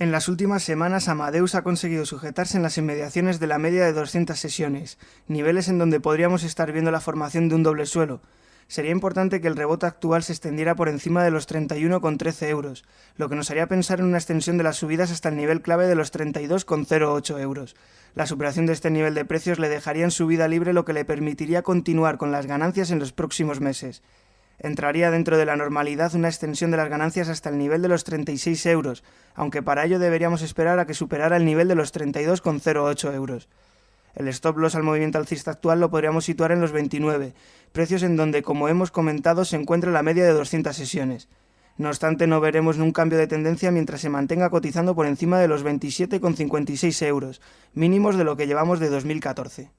En las últimas semanas Amadeus ha conseguido sujetarse en las inmediaciones de la media de 200 sesiones, niveles en donde podríamos estar viendo la formación de un doble suelo. Sería importante que el rebote actual se extendiera por encima de los 31,13 euros, lo que nos haría pensar en una extensión de las subidas hasta el nivel clave de los 32,08 euros. La superación de este nivel de precios le dejaría en subida libre lo que le permitiría continuar con las ganancias en los próximos meses entraría dentro de la normalidad una extensión de las ganancias hasta el nivel de los 36 euros, aunque para ello deberíamos esperar a que superara el nivel de los 32,08 euros. El stop loss al movimiento alcista actual lo podríamos situar en los 29, precios en donde, como hemos comentado, se encuentra la media de 200 sesiones. No obstante, no veremos un cambio de tendencia mientras se mantenga cotizando por encima de los 27,56 euros, mínimos de lo que llevamos de 2014.